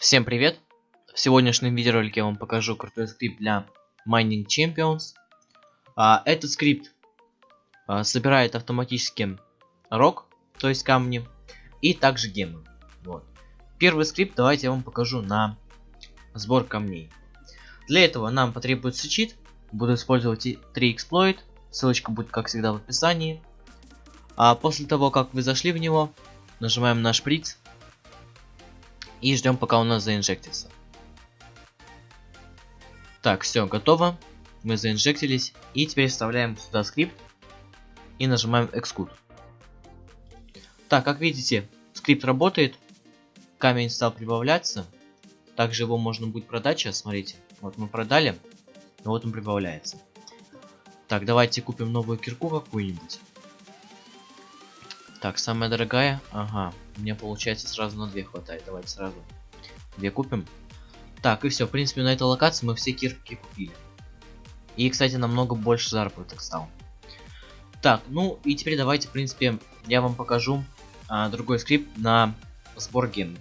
Всем привет! В сегодняшнем видеоролике я вам покажу крутой скрипт для Mining Champions. А, этот скрипт а, собирает автоматически рок, то есть камни, и также гемы. Вот. Первый скрипт давайте я вам покажу на сбор камней. Для этого нам потребуется чит. Буду использовать 3 эксплойт. Ссылочка будет, как всегда, в описании. А после того, как вы зашли в него, нажимаем на шприц и ждем, пока у нас заинжектится. Так, все, готово. Мы заинжектились. И теперь вставляем сюда скрипт. И нажимаем Execute. Так, как видите, скрипт работает. Камень стал прибавляться. Также его можно будет продать сейчас, смотрите. Вот мы продали. И вот он прибавляется. Так, давайте купим новую кирку какую-нибудь. Так, самая дорогая. Ага, мне получается сразу на две хватает. Давайте сразу две купим. Так, и все. В принципе, на этой локации мы все кирки купили. И, кстати, намного больше заработок стал. Так, ну и теперь давайте, в принципе, я вам покажу а, другой скрипт на сбор ген.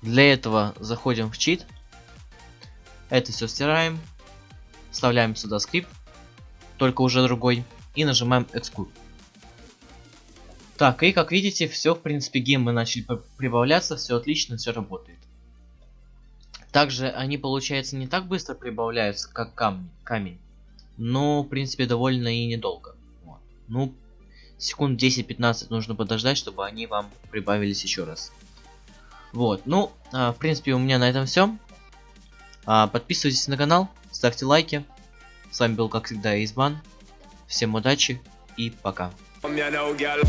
Для этого заходим в чит. Это все стираем. Вставляем сюда скрипт. Только уже другой. И нажимаем Execute. Так, и как видите, все, в принципе, гемы начали прибавляться, все отлично, все работает. Также они, получается, не так быстро прибавляются, как камни, камень. Но, в принципе, довольно и недолго. Вот. Ну, секунд 10-15 нужно подождать, чтобы они вам прибавились еще раз. Вот, ну, а, в принципе, у меня на этом все. А, подписывайтесь на канал, ставьте лайки. С вами был, как всегда, Избан. Всем удачи и пока. I'm your now, girl.